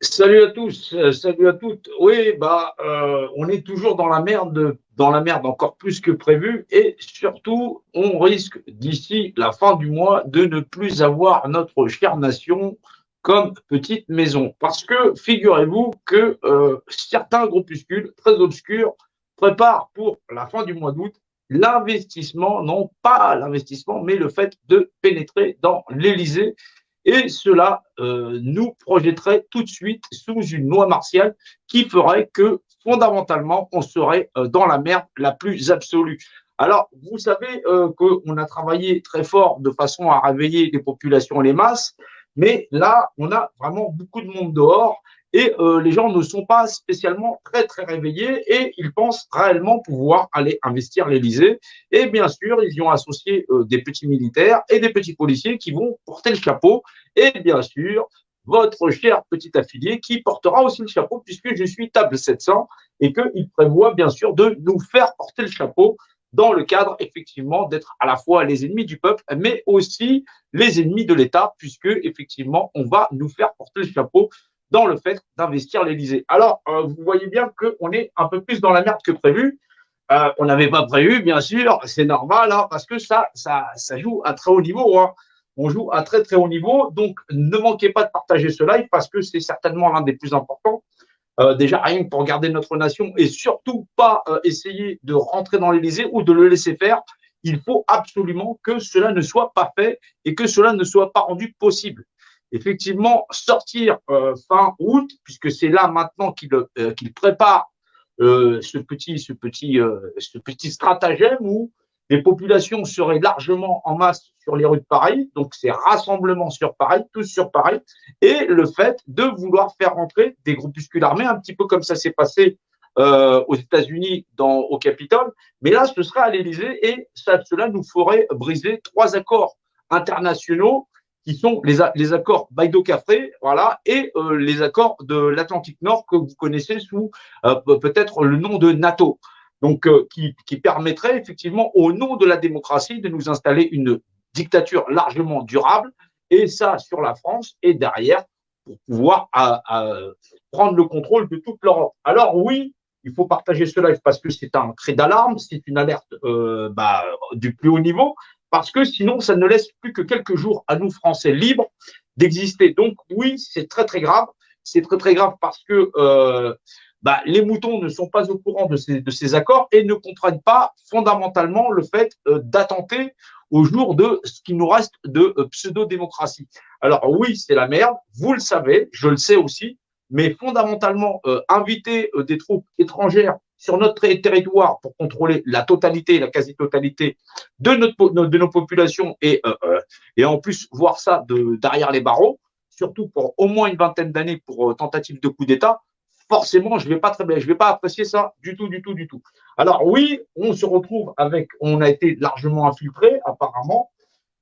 Salut à tous, euh, salut à toutes. Oui, bah, euh, on est toujours dans la merde, dans la merde encore plus que prévu, et surtout, on risque d'ici la fin du mois de ne plus avoir notre chère nation comme petite maison, parce que figurez-vous que euh, certains groupuscules très obscurs préparent pour la fin du mois d'août l'investissement, non pas l'investissement, mais le fait de pénétrer dans l'Élysée et cela euh, nous projetterait tout de suite sous une loi martiale qui ferait que fondamentalement, on serait euh, dans la merde la plus absolue. Alors, vous savez euh, qu'on a travaillé très fort de façon à réveiller les populations et les masses, mais là, on a vraiment beaucoup de monde dehors et euh, les gens ne sont pas spécialement très très réveillés et ils pensent réellement pouvoir aller investir l'Élysée. Et bien sûr, ils y ont associé euh, des petits militaires et des petits policiers qui vont porter le chapeau. Et bien sûr, votre cher petit affilié qui portera aussi le chapeau puisque je suis table 700 et qu'il prévoit bien sûr de nous faire porter le chapeau dans le cadre effectivement d'être à la fois les ennemis du peuple, mais aussi les ennemis de l'État, puisque effectivement on va nous faire porter le chapeau dans le fait d'investir l'Élysée. Alors, euh, vous voyez bien qu'on est un peu plus dans la merde que prévu. Euh, on n'avait pas prévu, bien sûr, c'est normal, hein, parce que ça, ça, ça joue à très haut niveau. Hein. On joue à très très haut niveau, donc ne manquez pas de partager ce live parce que c'est certainement l'un des plus importants. Euh, déjà, rien que pour garder notre nation et surtout pas essayer de rentrer dans l'Élysée ou de le laisser faire. Il faut absolument que cela ne soit pas fait et que cela ne soit pas rendu possible effectivement sortir euh, fin août, puisque c'est là maintenant qu'il euh, prépare euh, ce petit, ce petit, ce petit stratagème où les populations seraient largement en masse sur les rues de Paris, donc c'est rassemblement sur Paris, tous sur Paris, et le fait de vouloir faire rentrer des groupuscules armés, un petit peu comme ça s'est passé aux États-Unis au Capitole, mais là ce serait à l'Élysée et ça, cela nous ferait briser trois accords internationaux qui sont les, les accords Baïdo-Cafré, voilà, et euh, les accords de l'Atlantique Nord que vous connaissez sous euh, peut-être le nom de NATO. Donc, euh, qui, qui permettrait effectivement, au nom de la démocratie, de nous installer une dictature largement durable, et ça sur la France, et derrière, pour pouvoir prendre le contrôle de toute l'Europe. Alors oui, il faut partager ce live parce que c'est un cri d'alarme, c'est une alerte bah, du plus haut niveau, parce que sinon, ça ne laisse plus que quelques jours à nous, Français, libres d'exister. Donc oui, c'est très très grave. C'est très très grave parce que euh, bah, les moutons ne sont pas au courant de ces, accords et ne comprennent pas fondamentalement le fait euh, d'attenter au jour de ce qui nous reste de euh, pseudo-démocratie. Alors oui, c'est la merde, vous le savez, je le sais aussi, mais fondamentalement, inviter des troupes étrangères sur notre territoire pour contrôler la totalité, la quasi-totalité de, de nos populations et, euh, euh, et en plus voir ça de, derrière les barreaux, surtout pour au moins une vingtaine d'années pour euh, tentative de coup d'État, forcément, je vais pas très bien, je vais pas apprécier ça du tout, du tout, du tout. Alors oui, on se retrouve avec, on a été largement infiltré apparemment,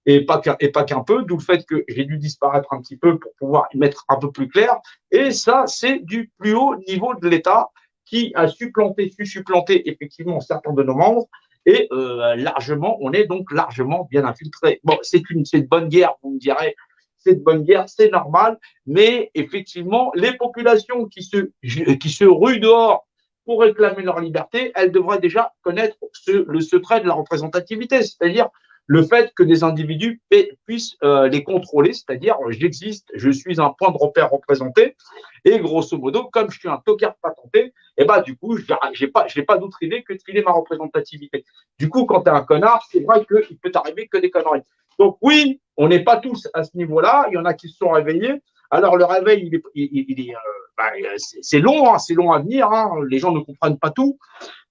et pas qu'un et pas qu'un peu, d'où le fait que j'ai dû disparaître un petit peu pour pouvoir y mettre un peu plus clair. Et ça, c'est du plus haut niveau de l'État qui a supplanté, su supplanter effectivement certains de nos membres. Et euh, largement, on est donc largement bien infiltré. Bon, c'est une, c'est bonne guerre, vous me direz, c'est de bonne guerre, c'est normal, mais effectivement, les populations qui se, qui se ruent dehors pour réclamer leur liberté, elles devraient déjà connaître le secret de la représentativité, c'est-à-dire le fait que des individus puissent euh, les contrôler, c'est-à-dire j'existe, je suis un point de repère représenté, et grosso modo, comme je suis un tocard patenté, et eh ben du coup, j'ai pas, j'ai pas d'autre idée que de filer ma représentativité. Du coup, quand tu es un connard, c'est vrai qu'il peut t'arriver que des conneries. Donc oui, on n'est pas tous à ce niveau-là. Il y en a qui se sont réveillés. Alors le réveil, il est, il, est, euh, ben, c'est long, hein, c'est long à venir. Hein. Les gens ne comprennent pas tout.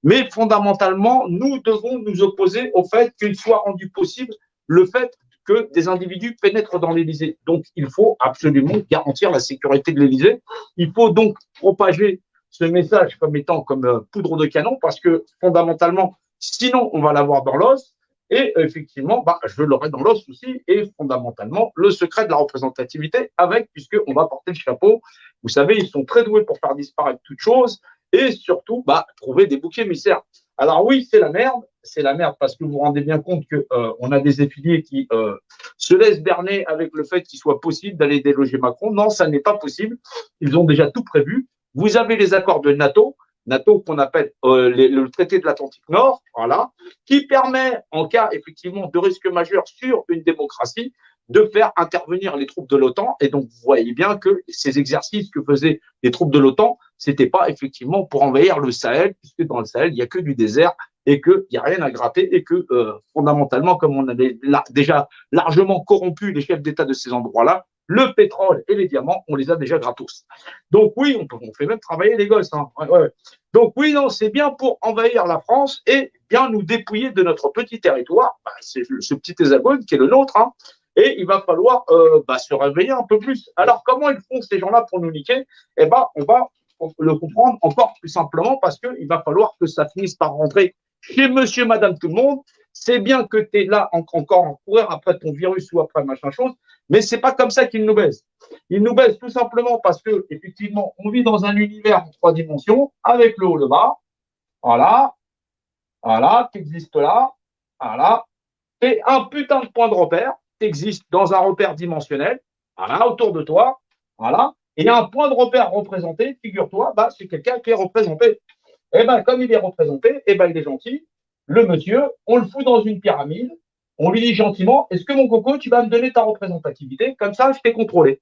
Mais fondamentalement, nous devons nous opposer au fait qu'il soit rendu possible le fait que des individus pénètrent dans l'Élysée. Donc, il faut absolument garantir la sécurité de l'Élysée. Il faut donc propager ce message comme étant comme euh, poudre de canon parce que fondamentalement, sinon, on va l'avoir dans l'os. Et effectivement, bah, je l'aurai dans l'os aussi, et fondamentalement, le secret de la représentativité avec, puisqu'on va porter le chapeau. Vous savez, ils sont très doués pour faire disparaître toute chose, et surtout bah, trouver des bouquets émissaires. Alors oui, c'est la merde, c'est la merde parce que vous vous rendez bien compte qu'on euh, a des affiliés qui euh, se laissent berner avec le fait qu'il soit possible d'aller déloger Macron. Non, ça n'est pas possible. Ils ont déjà tout prévu. Vous avez les accords de NATO, NATO qu'on appelle euh, le traité de l'Atlantique Nord, voilà, qui permet, en cas effectivement de risque majeur sur une démocratie, de faire intervenir les troupes de l'OTAN. Et donc, vous voyez bien que ces exercices que faisaient les troupes de l'OTAN, c'était pas effectivement pour envahir le Sahel, puisque dans le Sahel, il n'y a que du désert et qu'il n'y a rien à gratter et que euh, fondamentalement, comme on avait déjà largement corrompu les chefs d'État de ces endroits-là, le pétrole et les diamants, on les a déjà gratos. Donc oui, on, fait même travailler les gosses. Hein. Donc oui, non, c'est bien pour envahir la France et bien nous dépouiller de notre petit territoire. Bah, c'est ce petit hexagone qui est le nôtre. Hein. Et il va falloir euh, bah, se réveiller un peu plus. Alors comment ils font ces gens-là pour nous niquer? Eh ben, on va le comprendre encore plus simplement parce qu'il va falloir que ça finisse par rentrer chez monsieur, madame, tout le monde. C'est bien que tu es là encore en courir après ton virus ou après machin chose, mais c'est pas comme ça qu'ils nous baissent. Ils nous baissent tout simplement parce que, effectivement, on vit dans un univers en trois dimensions, avec le haut, le bas. Voilà. Voilà, qui existe là. Voilà. Et un putain de point de repère existe dans un repère dimensionnel. Voilà, autour de toi. Voilà. Et il un point de repère représenté, figure-toi, bah, c'est quelqu'un qui est représenté. Eh ben, comme il est représenté, eh ben, il est gentil. Le monsieur, on le fout dans une pyramide. On lui dit gentiment, est-ce que mon coco, tu vas me donner ta représentativité? Comme ça, je t'ai contrôlé.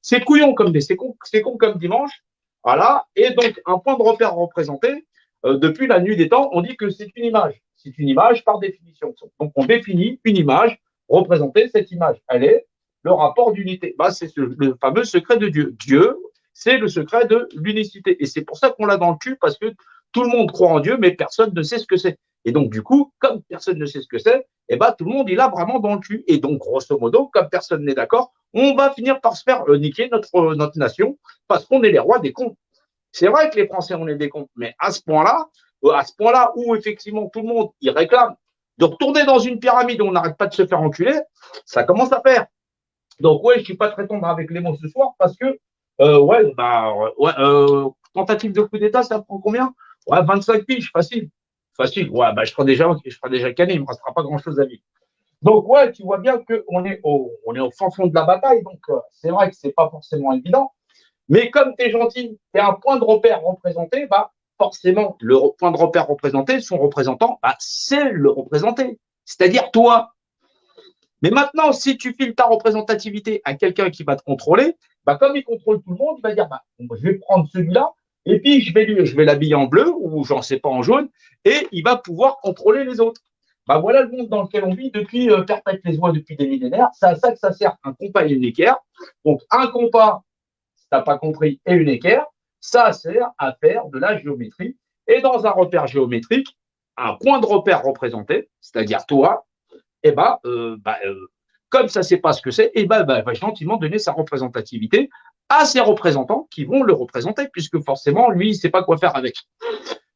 C'est couillon comme des, c'est con, comme dimanche. Voilà. Et donc, un point de repère représenté, euh, depuis la nuit des temps, on dit que c'est une image. C'est une image par définition. Donc, on définit une image représentée. Cette image, elle est le rapport d'unité. Bah, c'est le fameux secret de Dieu. Dieu, c'est le secret de l'unicité. Et c'est pour ça qu'on l'a dans le cul, parce que tout le monde croit en Dieu, mais personne ne sait ce que c'est. Et donc, du coup, comme personne ne sait ce que c'est, eh ben, tout le monde, il a vraiment dans le cul. Et donc, grosso modo, comme personne n'est d'accord, on va finir par se faire euh, niquer notre, euh, notre nation parce qu'on est les rois des cons. C'est vrai que les Français, on est des cons, mais à ce point-là, euh, à ce point-là où effectivement tout le monde, il réclame de retourner dans une pyramide où on n'arrête pas de se faire enculer, ça commence à faire. Donc, ouais, je suis pas très tendre avec les mots ce soir parce que, ouais, bah, ouais, tentative de coup d'État, ça prend combien? Ouais, 25 piges, facile. Bah, je serai déjà, je serai déjà canné, il me restera pas grand-chose à vivre. Donc, ouais, tu vois bien qu'on est au, on est au fin fond de la bataille. Donc, euh, c'est vrai que c'est pas forcément évident. Mais comme tu es gentil, tu es un point de repère représenté, bah, forcément, le point de repère représenté, son représentant, bah, c'est le représenté. C'est-à-dire toi. Mais maintenant, si tu files ta représentativité à quelqu'un qui va te contrôler, bah, comme il contrôle tout le monde, il va dire, bah, je vais prendre celui-là, et puis, je vais l'habiller en bleu ou j'en sais pas en jaune et il va pouvoir contrôler les autres. Bah voilà le monde dans lequel on vit depuis euh, perpète les oies depuis des millénaires. C'est à ça que ça sert un compas et une équerre. Donc un compas, si t'as pas compris, et une équerre, ça sert à faire de la géométrie. Et dans un repère géométrique, un point de repère représenté, c'est-à-dire toi, eh ben, comme ça ne sait pas ce que c'est, eh ben, bah, va gentiment donner sa représentativité à ses représentants qui vont le représenter, puisque forcément, lui, il ne sait pas quoi faire avec.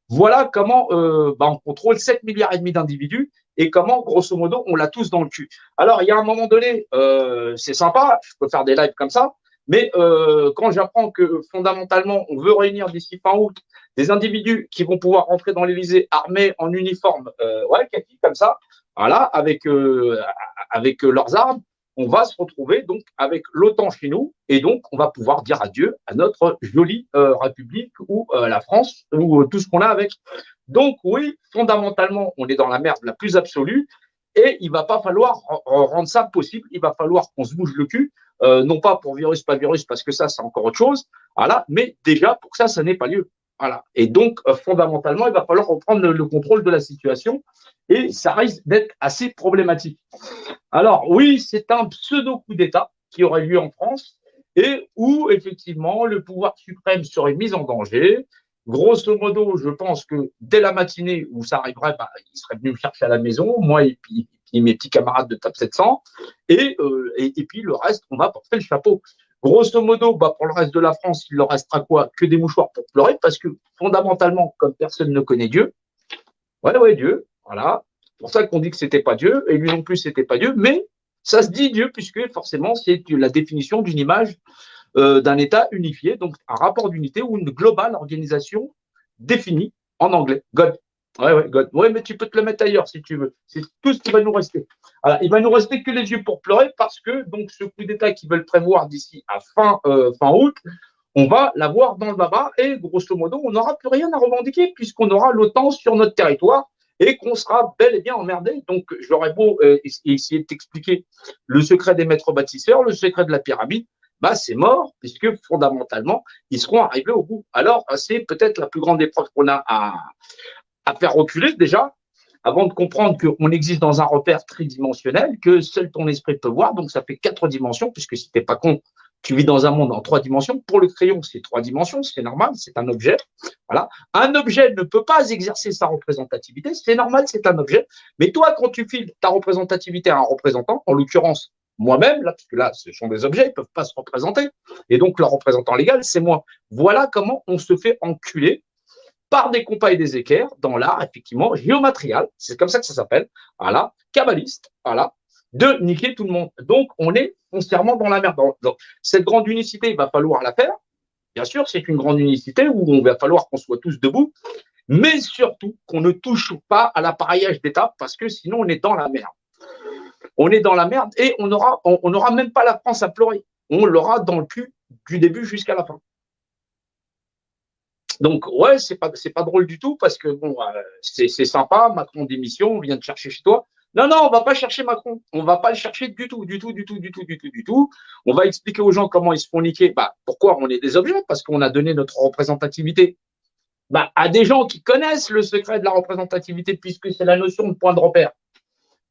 Voilà comment euh, bah, on contrôle 7 milliards et demi d'individus et comment, grosso modo, on l'a tous dans le cul. Alors, il y a un moment donné, euh, c'est sympa, je peux faire des lives comme ça, mais euh, quand j'apprends que fondamentalement, on veut réunir d'ici fin août des individus qui vont pouvoir rentrer dans l'Élysée armés en uniforme, euh, ouais, comme ça, voilà, avec euh, avec leurs armes, on va se retrouver donc avec l'OTAN chez nous et donc on va pouvoir dire adieu à notre jolie euh, République ou euh, la France ou euh, tout ce qu'on a avec. Donc oui, fondamentalement, on est dans la merde la plus absolue et il va pas falloir rendre ça possible. Il va falloir qu'on se bouge le cul, non pas pour virus, pas virus, parce que ça c'est encore autre chose, voilà, mais déjà pour ça, ça n'est pas lieu. Voilà. Et donc, fondamentalement, il va falloir reprendre le, contrôle de la situation et ça risque d'être assez problématique. Alors oui, c'est un pseudo coup d'État qui aurait lieu en France et où effectivement le pouvoir suprême serait mis en danger. Grosso modo, je pense que dès la matinée où ça arriverait, bah, il serait venu me chercher à la maison, moi et puis, mes petits camarades de TAP 700, et, euh, et, et, puis le reste, on va porter le chapeau. Grosso modo, bah, pour le reste de la France, il leur restera quoi? Que des mouchoirs pour pleurer, parce que fondamentalement, comme personne ne connaît Dieu, ouais, ouais, Dieu, voilà, c'est pour ça qu'on dit que c'était pas Dieu, et lui non plus c'était pas Dieu, mais ça se dit Dieu, puisque forcément c'est la définition d'une image euh, d'un État unifié, donc un rapport d'unité ou une globale organisation définie en anglais, God. Ouais, ouais, God. Ouais, mais tu peux te le mettre ailleurs si tu veux. C'est tout ce qui va nous rester. Alors, il va nous rester que les yeux pour pleurer parce que donc ce coup d'État qu'ils veulent prévoir d'ici à fin, euh, août, on va l'avoir dans le baba et grosso modo, on n'aura plus rien à revendiquer puisqu'on aura l'OTAN sur notre territoire et qu'on sera bel et bien emmerdé. Donc, j'aurais beau euh, essayer de t'expliquer le secret des maîtres bâtisseurs, le secret de la pyramide, bah, c'est mort, puisque fondamentalement, ils seront arrivés au bout. Alors, c'est peut-être la plus grande épreuve qu'on a à, à faire reculer déjà, avant de comprendre qu'on existe dans un repère tridimensionnel, que seul ton esprit peut voir, donc ça fait quatre dimensions, puisque si t'es pas con, tu vis dans un monde en trois dimensions. Pour le crayon, c'est trois dimensions, c'est normal, c'est un objet. Voilà. Un objet ne peut pas exercer sa représentativité, c'est normal, c'est un objet. Mais toi, quand tu files ta représentativité à un représentant, en l'occurrence, moi-même, là, parce que là, ce sont des objets, ils peuvent pas se représenter. Et donc, leur représentant légal, c'est moi. Voilà comment on se fait enculer par des compas et des équerres dans l'art, effectivement, géomatrial, c'est comme ça que ça s'appelle, voilà, kabbaliste, voilà, de niquer tout le monde. Donc, on est foncièrement dans la merde. Cette grande unicité, il va falloir la faire. Bien sûr, c'est une grande unicité où on va falloir qu'on soit tous debout, mais surtout qu'on ne touche pas à l'appareillage d'État parce que sinon on est dans la merde. On est dans la merde et on n'aura on, n'aura même pas la France à pleurer. On l'aura dans le cul du début jusqu'à la fin. Donc ouais, c'est pas c'est pas drôle du tout parce que bon, euh, c'est sympa, Macron démission, on vient de chercher chez toi. Non, non, on va pas chercher Macron. On va pas le chercher du tout, du tout, du tout, du tout, du tout, du tout. On va expliquer aux gens comment ils se font niquer. Bah, pourquoi on est des objets? Parce qu'on a donné notre représentativité bah, à des gens qui connaissent le secret de la représentativité, puisque c'est la notion de point de repère.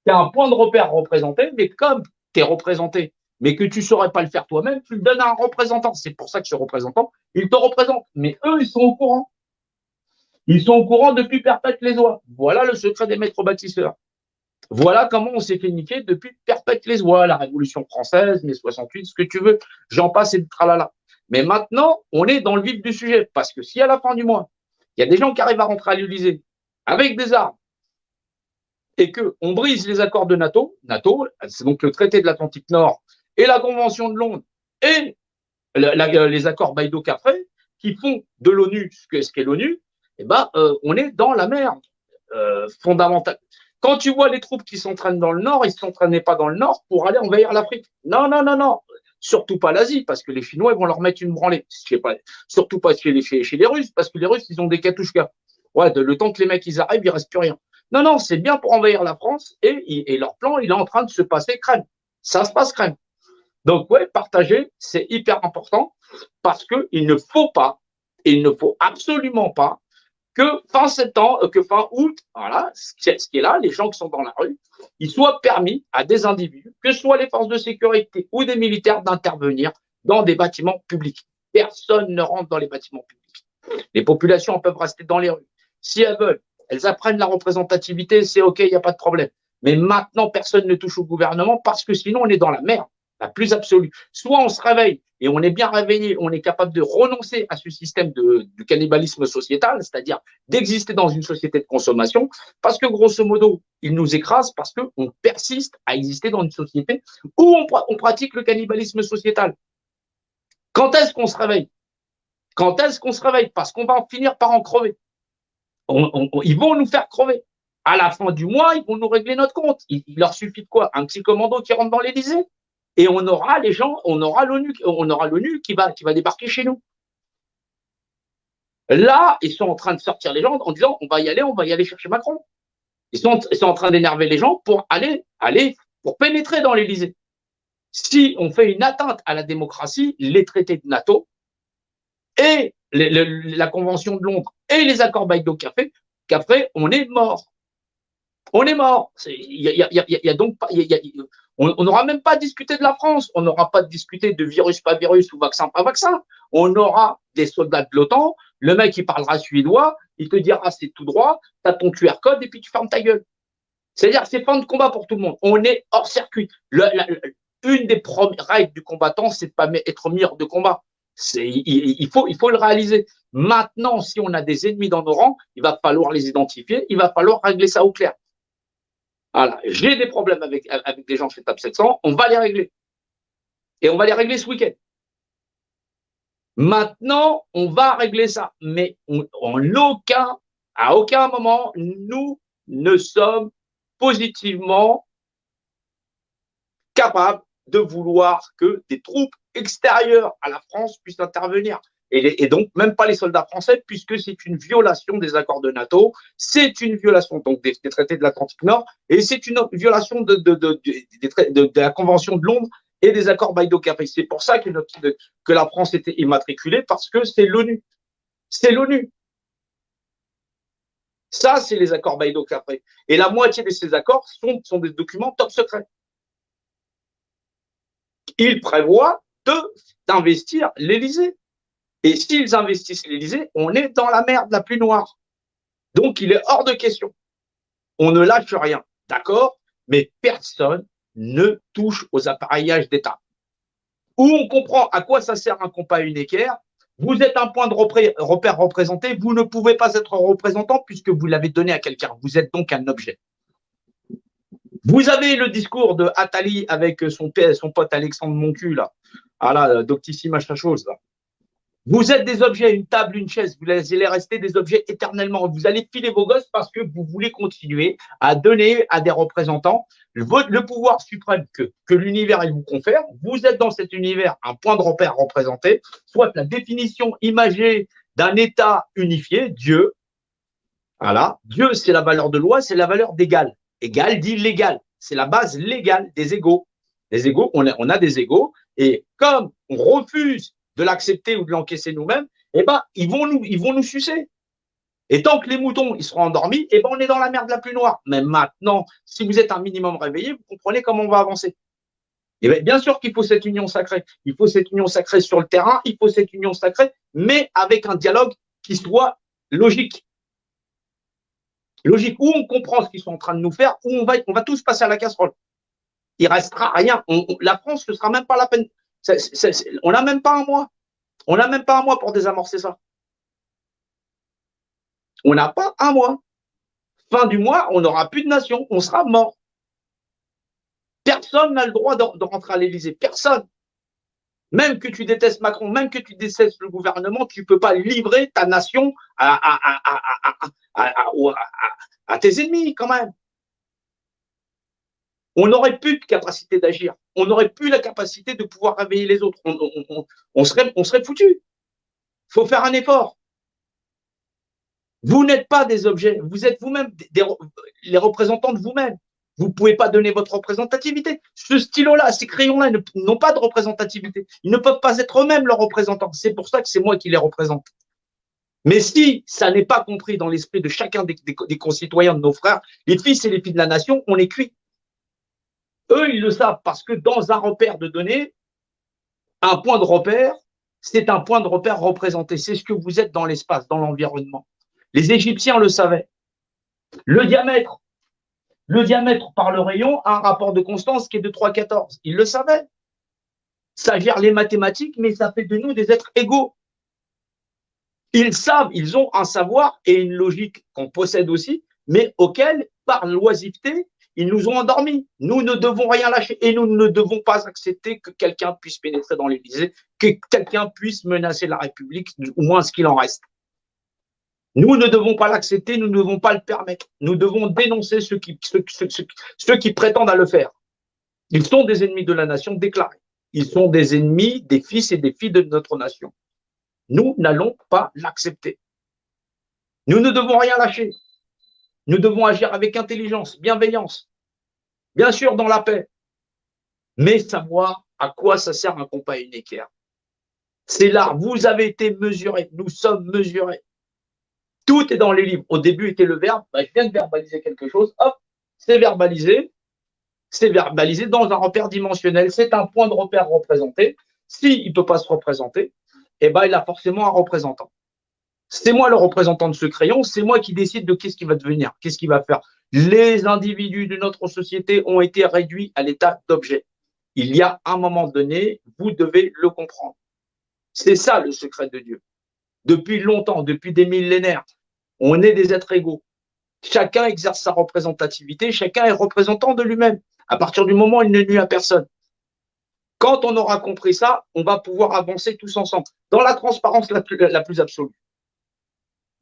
Tu as un point de repère représenté, mais comme tu es représenté, mais que tu ne saurais pas le faire toi-même, tu le donnes à un représentant. C'est pour ça que ce représentant, il te représente. Mais eux, ils sont au courant. Ils sont au courant depuis perpète les oies. Voilà le secret des maîtres bâtisseurs. Voilà comment on s'est fait niquer depuis perpète les oies, la Révolution française, mai 68, ce que tu veux, j'en passe et le tralala. Mais maintenant, on est dans le vif du sujet, parce que si à la fin du mois, il y a des gens qui arrivent à rentrer à l'Élysée avec des armes, et qu'on brise les accords de NATO, NATO, c'est donc le traité de l'Atlantique Nord et la Convention de Londres et les accords Baïdo-Cafré, qui font de l'ONU ce qu'est l'ONU, eh ben, euh, on est dans la merde euh, fondamentale. Quand tu vois les troupes qui s'entraînent dans le nord, ils ne s'entraînaient pas dans le nord pour aller envahir l'Afrique. Non, non, non, non. Surtout pas l'Asie, parce que les Chinois ils vont leur mettre une branlée. Surtout pas chez les, chez les Russes, parce que les Russes, ils ont des katouchkas. Ouais, de, le temps que les mecs ils arrivent, il reste plus rien. Non, non, c'est bien pour envahir la France et, et leur plan, il est en train de se passer crème. Ça se passe crème. Donc, ouais, partager, c'est hyper important parce que il ne faut pas, il ne faut absolument pas que fin septembre, euh, que fin août, voilà, ce qui est là, les gens qui sont dans la rue, il soit permis à des individus, que ce soit les forces de sécurité ou des militaires, d'intervenir dans des bâtiments publics. Personne ne rentre dans les bâtiments publics. Les populations peuvent rester dans les rues. Si elles veulent, elles apprennent la représentativité, c'est OK, il n'y a pas de problème. Mais maintenant, personne ne touche au gouvernement parce que sinon, on est dans la merde la plus absolue. Soit on se réveille et on est bien réveillé, on est capable de renoncer à ce système de, cannibalisme sociétal, c'est-à-dire d'exister dans une société de consommation, parce que grosso modo, il nous écrase parce qu'on persiste à exister dans une société où on, pratique le cannibalisme sociétal. Quand est-ce qu'on se réveille? Quand est-ce qu'on se réveille? Parce qu'on va en finir par en crever. ils vont nous faire crever. À la fin du mois, ils vont nous régler notre compte. Il, il leur suffit de quoi? Un petit commando qui rentre dans l'Élysée? Et on aura les gens, on aura l'ONU, on aura l'ONU qui va, qui va débarquer chez nous. Là, ils sont en train de sortir les gens en disant on va y aller, on va y aller chercher Macron. Ils sont, ils sont en train d'énerver les gens pour aller, aller, pour pénétrer dans l'Élysée. Si on fait une atteinte à la démocratie, les traités de NATO et la Convention de Londres et les accords Baïdo Café, qu'après, on est mort. On est mort. Il y a, y, a, y a, donc pas, on n'aura même pas discuté de la France, on n'aura pas discuté de virus pas virus ou vaccin pas vaccin. On aura des soldats de l'OTAN, le mec il parlera suédois, il te dira c'est tout droit, tu as ton QR code et puis tu fermes ta gueule. C'est-à-dire c'est fin de combat pour tout le monde. On est hors circuit. une des premières règles du combattant, c'est de pas être mire de combat. Il faut le réaliser. Maintenant, si on a des ennemis dans nos rangs, il va falloir les identifier, il va falloir régler ça au clair. Voilà, j'ai des problèmes avec, avec des gens chez TAP 700, on va les régler. Et on va les régler ce week-end. Maintenant, on va régler ça, mais en aucun À aucun moment, nous ne sommes positivement capables de vouloir que des troupes extérieures à la France puissent intervenir. Et, donc, même pas les soldats français, puisque c'est une violation des accords de NATO, c'est une violation donc des, traités de l'Atlantique Nord, et c'est une violation de, la Convention de Londres et des accords Baïdo-Capri. C'est pour ça que, la France était immatriculée, parce que c'est l'ONU. C'est l'ONU. Ça, c'est les accords Baïdo-Capri. Et la moitié de ces accords sont, des documents top secrets. Ils prévoient d'investir l'Élysée. Et s'ils investissent l'Élysée, on est dans la merde la plus noire. Donc, il est hors de question. On ne lâche rien, d'accord? Mais personne ne touche aux appareillages d'État. Où on comprend à quoi ça sert un compas unéquaire, vous êtes un point de repère représenté, vous ne pouvez pas être représentant puisque vous l'avez donné à quelqu'un. Vous êtes donc un objet. Vous avez le discours de Attali avec son, son pote Alexandre Moncu, là. Ah là, doctissime chose, là. Vous êtes des objets, une table, une chaise, vous allez rester des objets éternellement. Vous allez filer vos gosses parce que vous voulez continuer à donner à des représentants le, pouvoir suprême que, l'univers vous confère. Vous êtes dans cet univers un point de repère représenté, soit la définition imagée d'un État unifié, Dieu. Voilà. Dieu, c'est la valeur de loi, c'est la valeur d'égal. Égal dit légal. C'est la base légale des égaux. Les égaux, on a des égaux. Et comme on refuse de l'accepter ou de l'encaisser nous-mêmes, eh ben, ils vont nous, ils vont nous sucer. Et tant que les moutons ils seront endormis, eh ben, on est dans la merde la plus noire. Mais maintenant, si vous êtes un minimum réveillé, vous comprenez comment on va avancer. Eh bien, bien sûr qu'il faut cette union sacrée. Il faut cette union sacrée sur le terrain, il faut cette union sacrée, mais avec un dialogue qui soit logique. Logique, où on comprend ce qu'ils sont en train de nous faire, où on va, on va tous passer à la casserole. Il restera rien. la France ne sera même pas la peine on n'a même pas un mois. On n'a même pas un mois pour désamorcer ça. On n'a pas un mois. Fin du mois, on n'aura plus de nation. On sera mort. Personne n'a le droit de, rentrer à l'Élysée. Personne. Même que tu détestes Macron, même que tu détestes le gouvernement, tu ne peux pas livrer ta nation à tes ennemis quand même on n'aurait plus de capacité d'agir. On n'aurait plus la capacité de pouvoir réveiller les autres. On, serait, on serait foutu. Faut faire un effort. Vous n'êtes pas des objets. Vous êtes vous-même les représentants de vous-même. Vous ne pouvez pas donner votre représentativité. Ce stylo-là, ces crayons-là n'ont pas de représentativité. Ils ne peuvent pas être eux-mêmes leurs représentants. C'est pour ça que c'est moi qui les représente. Mais si ça n'est pas compris dans l'esprit de chacun des, des, concitoyens de nos frères, les fils et les filles de la nation, on est cuit. Eux, ils le savent parce que dans un repère de données, un point de repère, c'est un point de repère représenté. C'est ce que vous êtes dans l'espace, dans l'environnement. Les Égyptiens le savaient. Le diamètre, le diamètre par le rayon a un rapport de constance qui est de 3,14. Ils le savaient. Ça gère les mathématiques, mais ça fait de nous des êtres égaux. Ils savent, ils ont un savoir et une logique qu'on possède aussi, mais auquel, par l'oisiveté, ils nous ont endormis. Nous ne devons rien lâcher et nous ne devons pas accepter que quelqu'un puisse pénétrer dans l'Élysée, que quelqu'un puisse menacer la République, au moins ce qu'il en reste. Nous ne devons pas l'accepter, nous ne devons pas le permettre. Nous devons dénoncer ceux qui, ceux, qui prétendent à le faire. Ils sont des ennemis de la nation déclarés. Ils sont des ennemis des fils et des filles de notre nation. Nous n'allons pas l'accepter. Nous ne devons rien lâcher. Nous devons agir avec intelligence, bienveillance, bien sûr dans la paix, mais savoir à quoi ça sert un compas unéquaire. C'est là, vous avez été mesurés, nous sommes mesurés. Tout est dans les livres. Au début était le verbe, bah, je viens de verbaliser quelque chose, hop, c'est verbalisé, c'est verbalisé dans un repère dimensionnel, c'est un point de repère représenté. S'il ne peut pas se représenter, eh ben, il a forcément un représentant. C'est moi le représentant de ce crayon, c'est moi qui décide de qu'est-ce qui va devenir, qu'est-ce qui va faire. Les individus de notre société ont été réduits à l'état d'objet. Il y a un moment donné, vous devez le comprendre. C'est ça le secret de Dieu. Depuis longtemps, depuis des millénaires, on est des êtres égaux. Chacun exerce sa représentativité, chacun est représentant de lui-même. À partir du moment où il ne nuit à personne. Quand on aura compris ça, on va pouvoir avancer tous ensemble, dans la transparence la plus absolue.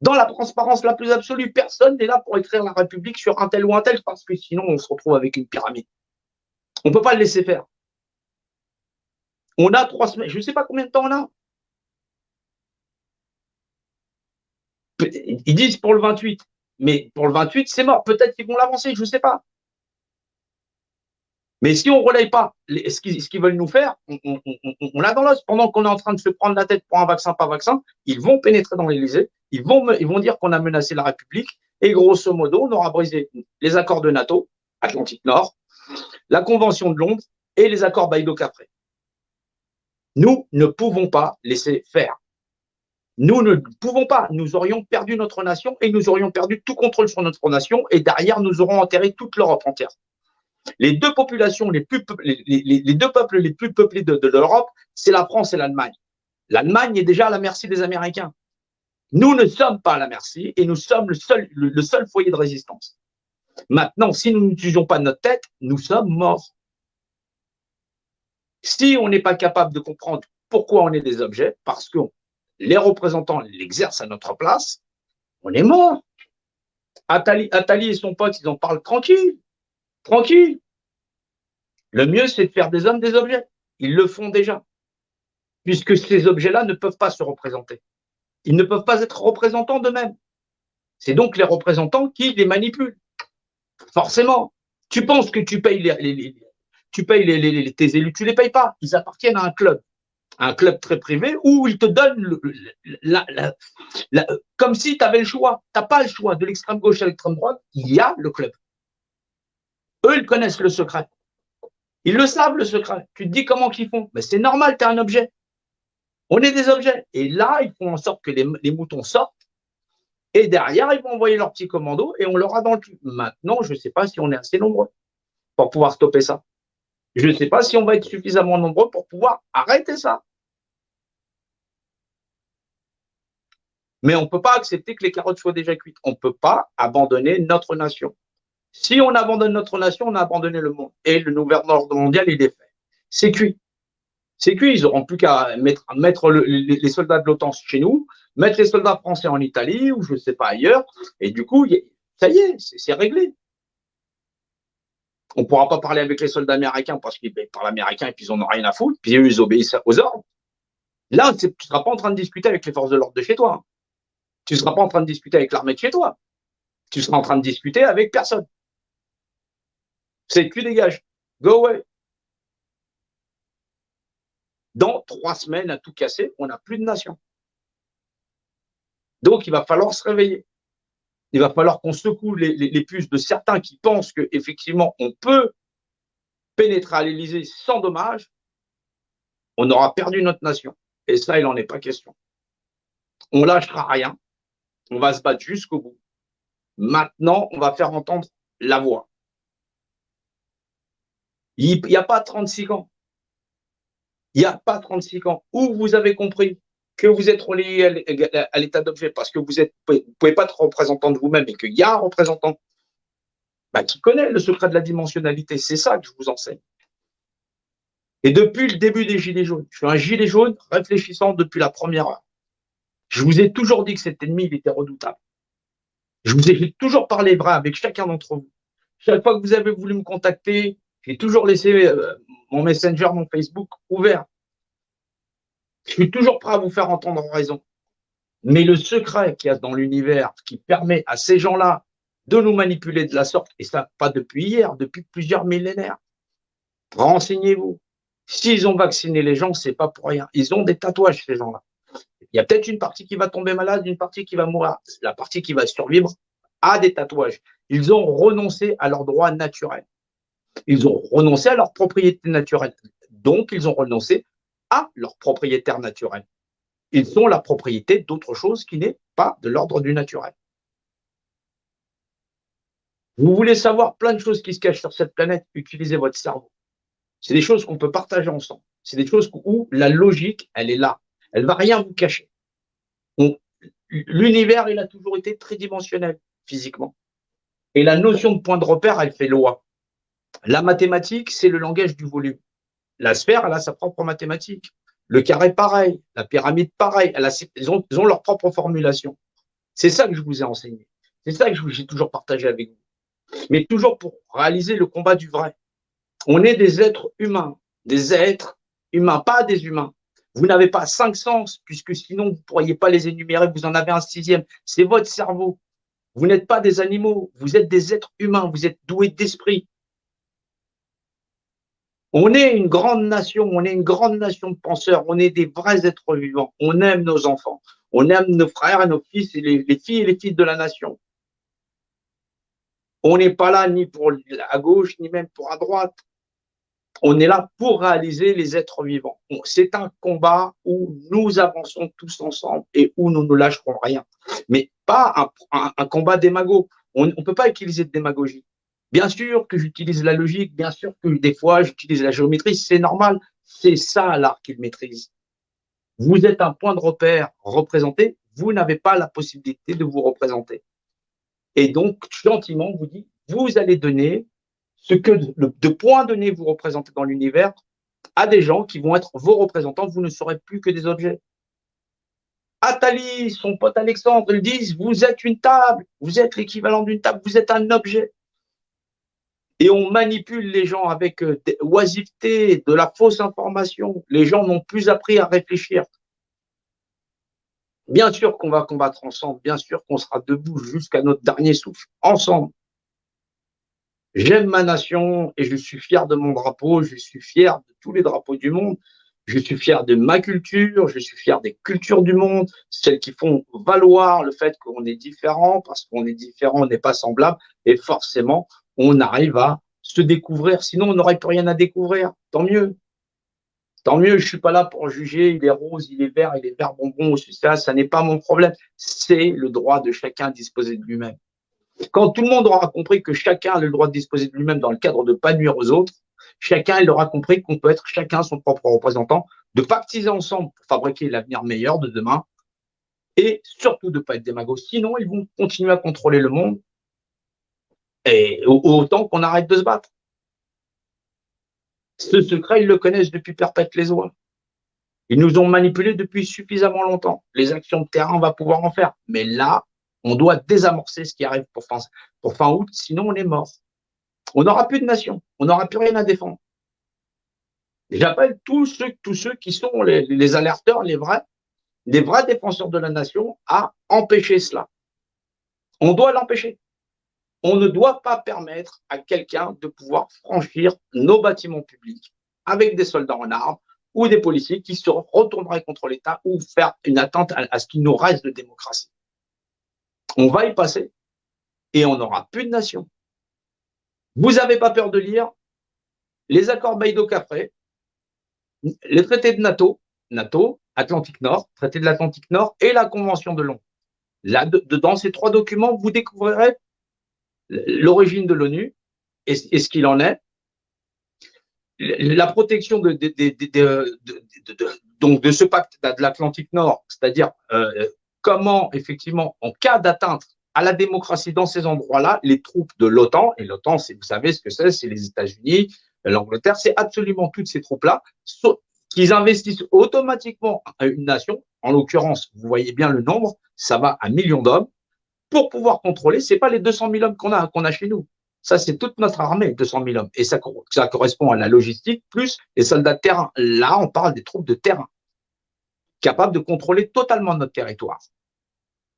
Dans la transparence la plus absolue, personne n'est là pour écrire la République sur un tel ou un tel, parce que sinon on se retrouve avec une pyramide. On ne peut pas le laisser faire. On a trois semaines, je ne sais pas combien de temps on a. Ils disent pour le 28, mais pour le 28, c'est mort. Peut-être qu'ils vont l'avancer, je ne sais pas. Mais si on ne relaye pas ce qu'ils veulent nous faire, on, l'a dans l'os. Pendant qu'on est en train de se prendre la tête pour un vaccin, pas vaccin, ils vont pénétrer dans l'Élysée, ils vont, dire qu'on a menacé la République, et grosso modo, on aura brisé les accords de NATO, Atlantique Nord, la Convention de Londres et les accords Baïdo-Capré. Nous ne pouvons pas laisser faire. Nous ne pouvons pas. Nous aurions perdu notre nation et nous aurions perdu tout contrôle sur notre nation et derrière, nous aurons enterré toute l'Europe entière. Les deux populations les plus les, deux peuples les plus peuplés de, l'Europe, c'est la France et l'Allemagne. L'Allemagne est déjà à la merci des Américains. Nous ne sommes pas à la merci et nous sommes le seul, le, seul foyer de résistance. Maintenant, si nous n'utilisons pas notre tête, nous sommes morts. Si on n'est pas capable de comprendre pourquoi on est des objets, parce que les représentants l'exercent à notre place, on est mort. Atali, Atali et son pote, ils en parlent tranquille. Tranquille. Le mieux, c'est de faire des hommes des objets. Ils le font déjà. Puisque ces objets-là ne peuvent pas se représenter. Ils ne peuvent pas être représentants d'eux-mêmes. C'est donc les représentants qui les manipulent. Forcément. Tu penses que tu payes les, tu payes les, tes élus, tu les payes pas. Ils appartiennent à un club, un club très privé où ils te donnent comme si tu avais le choix. Tu n'as pas le choix de l'extrême gauche à l'extrême droite. Il y a le club. Eux, ils connaissent le secret. Ils le savent, le secret. Tu te dis comment qu'ils font. Mais c'est normal, tu es un objet. On est des objets. Et là, ils font en sorte que les, moutons sortent. Et derrière, ils vont envoyer leur petit commando et on leur a dans le cul. Maintenant, je ne sais pas si on est assez nombreux pour pouvoir stopper ça. Je ne sais pas si on va être suffisamment nombreux pour pouvoir arrêter ça. Mais on ne peut pas accepter que les carottes soient déjà cuites. On ne peut pas abandonner notre nation. Si on abandonne notre nation, on a abandonné le monde. Et le nouvel ordre mondial, il est fait. C'est cuit. C'est cuit. Ils n'auront plus qu'à mettre, mettre les, soldats de l'OTAN chez nous, mettre les soldats français en Italie ou je ne sais pas ailleurs. Et du coup, ça y est, c'est réglé. On ne pourra pas parler avec les soldats américains parce qu'ils parlent américain et puis ils n'en ont rien à foutre. Puis eux, ils obéissent aux ordres. Là, tu ne seras pas en train de discuter avec les forces de l'ordre de chez toi. Tu ne seras pas en train de discuter avec l'armée de chez toi. Tu seras en train de discuter avec personne. C'est tu dégage. Go away. Dans trois semaines à tout casser, on n'a plus de nation. Donc, il va falloir se réveiller. Il va falloir qu'on secoue les, puces de certains qui pensent qu'effectivement, on peut pénétrer à l'Élysée sans dommage. On aura perdu notre nation. Et ça, il n'en est pas question. On lâchera rien. On va se battre jusqu'au bout. Maintenant, on va faire entendre la voix. Il n'y a pas 36 ans. Il n'y a pas 36 ans où vous avez compris que vous êtes relié à l'état d'objet parce que vous ne pouvez pas être représentant de vous-même et qu'il y a un représentant bah, qui connaît le secret de la dimensionnalité. C'est ça que je vous enseigne. Et depuis le début des Gilets jaunes, je suis un gilet jaune réfléchissant depuis la première heure. Je vous ai toujours dit que cet ennemi, il était redoutable. Je vous ai toujours parlé vrai avec chacun d'entre vous. Chaque fois que vous avez voulu me contacter, j'ai toujours laissé euh, mon Messenger, mon Facebook ouvert. Je suis toujours prêt à vous faire entendre raison. Mais le secret qu'il y a dans l'univers qui permet à ces gens-là de nous manipuler de la sorte, et ça pas depuis hier, depuis plusieurs millénaires, renseignez-vous. S'ils ont vacciné les gens, c'est pas pour rien. Ils ont des tatouages, ces gens-là. Il y a peut-être une partie qui va tomber malade, une partie qui va mourir. La partie qui va survivre a des tatouages. Ils ont renoncé à leurs droits naturels. Ils ont renoncé à leur propriété naturelle. Donc, ils ont renoncé à leur propriétaire naturel. Ils ont la propriété d'autre chose qui n'est pas de l'ordre du naturel. Vous voulez savoir plein de choses qui se cachent sur cette planète, utilisez votre cerveau. C'est des choses qu'on peut partager ensemble. C'est des choses où la logique, elle est là. Elle va rien vous cacher. L'univers, il a toujours été tridimensionnel physiquement. Et la notion de point de repère, elle fait loi. La mathématique, c'est le langage du volume. La sphère, elle a sa propre mathématique. Le carré, pareil. La pyramide, pareil. ils, ont, leur propre formulation. C'est ça que je vous ai enseigné. C'est ça que j'ai toujours partagé avec vous. Mais toujours pour réaliser le combat du vrai. On est des êtres humains, des êtres humains, pas des humains. Vous n'avez pas cinq sens, puisque sinon vous ne pourriez pas les énumérer, vous en avez un sixième. C'est votre cerveau. Vous n'êtes pas des animaux, vous êtes des êtres humains, vous êtes doués d'esprit. On est une grande nation, on est une grande nation de penseurs, on est des vrais êtres vivants, on aime nos enfants, on aime nos frères et nos fils, et les, les filles et les fils de la nation. On n'est pas là ni pour à gauche, ni même pour à droite. On est là pour réaliser les êtres vivants. C'est un combat où nous avançons tous ensemble et où nous ne lâcherons rien. Mais pas un, combat démago. On ne peut pas utiliser de démagogie. Bien sûr que j'utilise la logique, bien sûr que des fois j'utilise la géométrie, c'est normal. C'est ça l'art qu'il maîtrise. Vous êtes un point de repère représenté, vous n'avez pas la possibilité de vous représenter. Et donc, gentiment, vous dit, vous allez donner ce que de points donnés vous représentez dans l'univers à des gens qui vont être vos représentants, vous ne serez plus que des objets. Atali, son pote Alexandre, ils disent, vous êtes une table, vous êtes l'équivalent d'une table, vous êtes un objet. Et on manipule les gens avec euh, oisiveté, de la fausse information. Les gens n'ont plus appris à réfléchir. Bien sûr qu'on va combattre ensemble, bien sûr qu'on sera debout jusqu'à notre dernier souffle, ensemble. J'aime ma nation et je suis fier de mon drapeau, je suis fier de tous les drapeaux du monde, je suis fier de ma culture, je suis fier des cultures du monde, celles qui font valoir le fait qu'on est différent, parce qu'on est différent, on n'est pas semblable, et forcément, on arrive à se découvrir, sinon on n'aurait plus rien à découvrir, tant mieux. Tant mieux, je suis pas là pour juger, il est rose, il est vert, il est vert bonbon, ça, ça n'est pas mon problème. C'est le droit de chacun de disposer de lui-même. Quand tout le monde aura compris que chacun a le droit de disposer de lui-même dans le cadre de pas nuire aux autres, chacun il aura compris qu'on peut être chacun son propre représentant, de pactiser ensemble pour fabriquer l'avenir meilleur de demain, et surtout de pas être démagogue. Sinon, ils vont continuer à contrôler le monde, et autant qu'on arrête de se battre. Ce secret, ils le connaissent depuis perpète les oies. Ils nous ont manipulés depuis suffisamment longtemps. Les actions de terrain, on va pouvoir en faire. Mais là, on doit désamorcer ce qui arrive pour fin, août, sinon on est mort. On n'aura plus de nation, on n'aura plus rien à défendre. J'appelle tous ceux, tous ceux qui sont les, les alerteurs, les vrais, les vrais défenseurs de la nation à empêcher cela. On doit l'empêcher. On ne doit pas permettre à quelqu'un de pouvoir franchir nos bâtiments publics avec des soldats en armes ou des policiers qui se retourneraient contre l'État ou faire une attente à, ce qu'il nous reste de démocratie on va y passer et on n'aura plus de nation. Vous n'avez pas peur de lire les accords Baïdo-Cafré, les traités de NATO, NATO, Atlantique Nord, traité de l'Atlantique Nord et la Convention de Londres. Là, dans ces trois documents, vous découvrirez l'origine de l'ONU et, ce qu'il en est, la protection de, donc de ce pacte de l'Atlantique Nord, c'est-à-dire euh, comment, effectivement, en cas d'atteinte à la démocratie dans ces endroits-là, les troupes de l'OTAN, et l'OTAN, vous savez ce que c'est, c'est les États-Unis, l'Angleterre, c'est absolument toutes ces troupes-là, qu'ils investissent automatiquement à une nation, en l'occurrence, vous voyez bien le nombre, ça va à millions d'hommes, pour pouvoir contrôler, c'est pas les 200 000 hommes qu'on a, qu'on a chez nous. Ça, c'est toute notre armée, 200 000 hommes. Et ça, correspond à la logistique plus les soldats de terrain. Là, on parle des troupes de terrain capable de contrôler totalement notre territoire.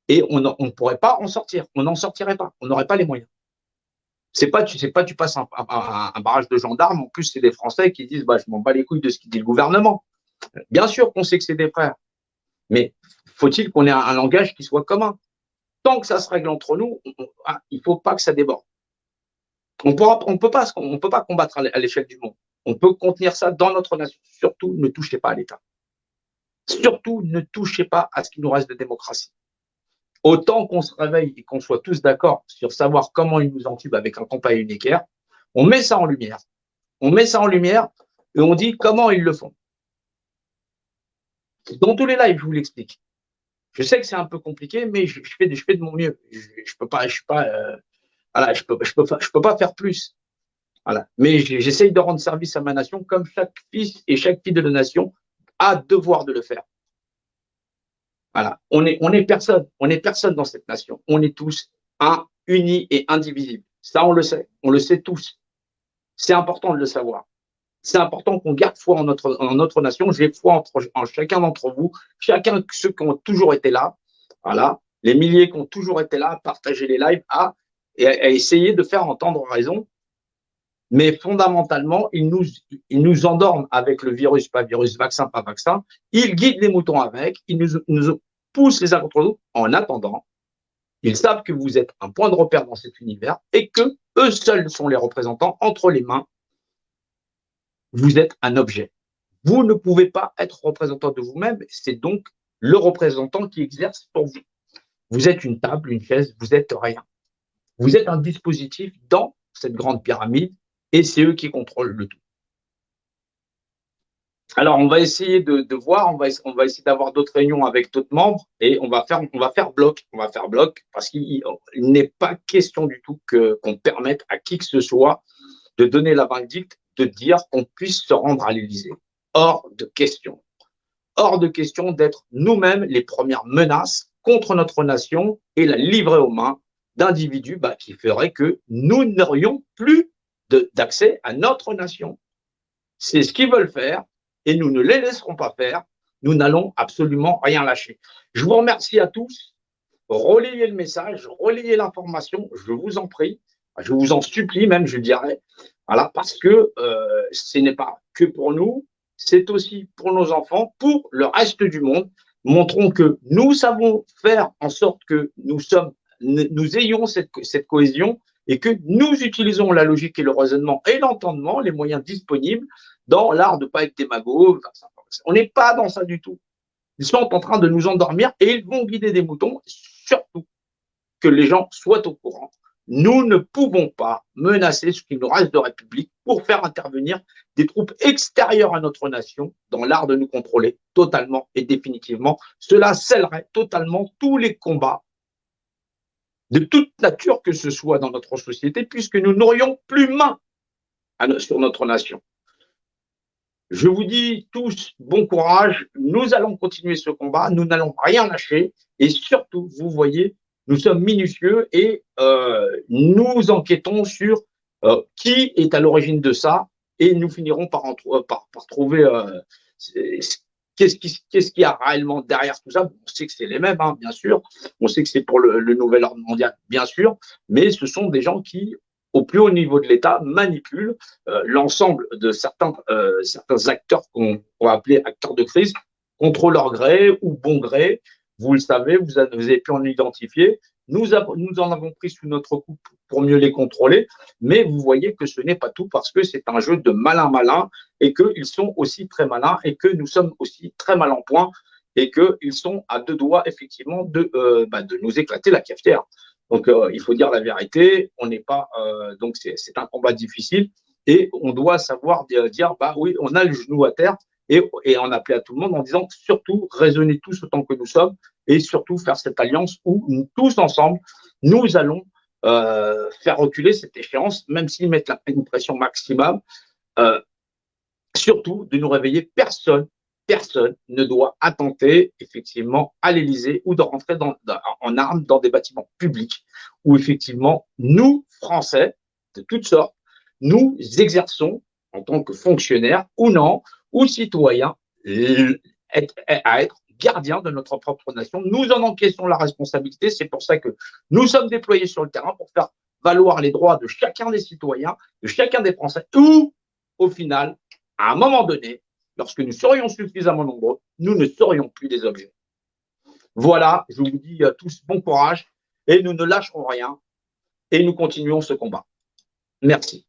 Et on ne pourrait pas en sortir. On n'en sortirait pas. On n'aurait pas les moyens. C'est pas, tu sais pas, tu passes un, barrage de gendarmes. En plus, c'est des Français qui disent, bah, je m'en bats les couilles de ce qu'il dit le gouvernement. Bien sûr qu'on sait que c'est des frères. Mais faut-il qu'on ait un, langage qui soit commun? Tant que ça se règle entre nous, ah, il faut pas que ça déborde. On on peut pas, on peut pas combattre à l'échelle du monde. On peut contenir ça dans notre nation. Surtout, ne touchez pas à l'État. Surtout, ne touchez pas à ce qui nous reste de démocratie. Autant qu'on se réveille et qu'on soit tous d'accord sur savoir comment ils nous entubent avec un compas uniquaire, on met ça en lumière. On met ça en lumière et on dit comment ils le font. Dans tous les lives, je vous l'explique. Je sais que c'est un peu compliqué, mais je, fais, de mon mieux. Je, je peux pas, je pas, euh, voilà, je peux, je peux pas faire plus. Voilà. Mais j'essaye de rendre service à ma nation comme chaque fils et chaque fille de la nation a devoir de le faire. Voilà, on est, on est personne, on est personne dans cette nation. On est tous un, unis et indivisibles. Ça, on le sait, on le sait tous. C'est important de le savoir. C'est important qu'on garde foi en notre, en notre nation. J'ai foi en chacun d'entre vous, chacun ceux qui ont toujours été là. Voilà, les milliers qui ont toujours été là, à partager les lives, à, et à essayer de faire entendre raison mais fondamentalement, ils nous, ils nous endorment avec le virus, pas virus, vaccin, pas vaccin. Ils guident les moutons avec, ils nous, nous poussent les uns contre nous. En attendant, ils savent que vous êtes un point de repère dans cet univers et que eux seuls sont les représentants entre les mains. Vous êtes un objet. Vous ne pouvez pas être représentant de vous-même. C'est donc le représentant qui exerce pour vous. Vous êtes une table, une chaise, vous êtes rien. Vous êtes un dispositif dans cette grande pyramide et c'est eux qui contrôlent le tout. Alors, on va essayer de, voir, on va, essayer d'avoir d'autres réunions avec d'autres membres et on va faire, on va faire bloc, on va faire bloc parce qu'il n'est pas question du tout qu'on permette à qui que ce soit de donner la vindicte, de dire qu'on puisse se rendre à l'Élysée. Hors de question. Hors de question d'être nous-mêmes les premières menaces contre notre nation et la livrer aux mains d'individus bah, qui feraient que nous n'aurions plus d'accès à notre nation. C'est ce qu'ils veulent faire et nous ne les laisserons pas faire. Nous n'allons absolument rien lâcher. Je vous remercie à tous. Relayez le message, relayez l'information, je vous en prie. Je vous en supplie même, je dirais. Voilà, parce que euh, ce n'est pas que pour nous, c'est aussi pour nos enfants, pour le reste du monde. Montrons que nous savons faire en sorte que nous sommes, nous ayons cette, cette cohésion et que nous utilisons la logique et le raisonnement et l'entendement, les moyens disponibles dans l'art de pas être démagogue. On n'est pas dans ça du tout. Ils sont en train de nous endormir et ils vont guider des moutons, surtout que les gens soient au courant. Nous ne pouvons pas menacer ce qui nous reste de République pour faire intervenir des troupes extérieures à notre nation dans l'art de nous contrôler totalement et définitivement. Cela scellerait totalement tous les combats de toute nature que ce soit dans notre société, puisque nous n'aurions plus main sur notre nation. Je vous dis tous bon courage, nous allons continuer ce combat, nous n'allons rien lâcher, et surtout, vous voyez, nous sommes minutieux et euh, nous enquêtons sur euh, qui est à l'origine de ça, et nous finirons par, par, par trouver euh, Qu'est-ce qui, qu'est-ce qu'il y a réellement derrière tout ça? On sait que c'est les mêmes, hein, bien sûr. On sait que c'est pour le, nouvel ordre mondial, bien sûr. Mais ce sont des gens qui, au plus haut niveau de l'État, manipulent euh, l'ensemble de certains, euh, certains acteurs qu'on va appeler acteurs de crise contre leur gré ou bon gré. Vous le savez, vous avez pu en identifier. Nous, en avons pris sous notre coupe pour mieux les contrôler, mais vous voyez que ce n'est pas tout parce que c'est un jeu de malin-malin et qu'ils sont aussi très malins et que nous sommes aussi très mal en point et qu'ils sont à deux doigts effectivement de, euh, bah, nous éclater la cafetière. Donc euh, il faut dire la vérité, on n'est pas euh, donc c'est un combat difficile et on doit savoir dire bah oui on a le genou à terre et, et on appelait à tout le monde en disant surtout raisonnez tous autant que nous sommes et surtout faire cette alliance où nous, tous ensemble, nous allons euh, faire reculer cette échéance, même s'ils mettent la, une pression maximum. Euh, surtout de nous réveiller, personne, personne ne doit attenter effectivement à l'Élysée ou de rentrer dans, en armes dans des bâtiments publics où effectivement nous, Français, de toutes sortes, nous exerçons en tant que fonctionnaires ou non, ou citoyens, à être gardiens de notre propre nation. Nous en encaissons la responsabilité. C'est pour ça que nous sommes déployés sur le terrain pour faire valoir les droits de chacun des citoyens, de chacun des Français, ou au final, à un moment donné, lorsque nous serions suffisamment nombreux, nous ne serions plus des objets. Voilà, je vous dis à tous bon courage et nous ne lâcherons rien et nous continuons ce combat. Merci.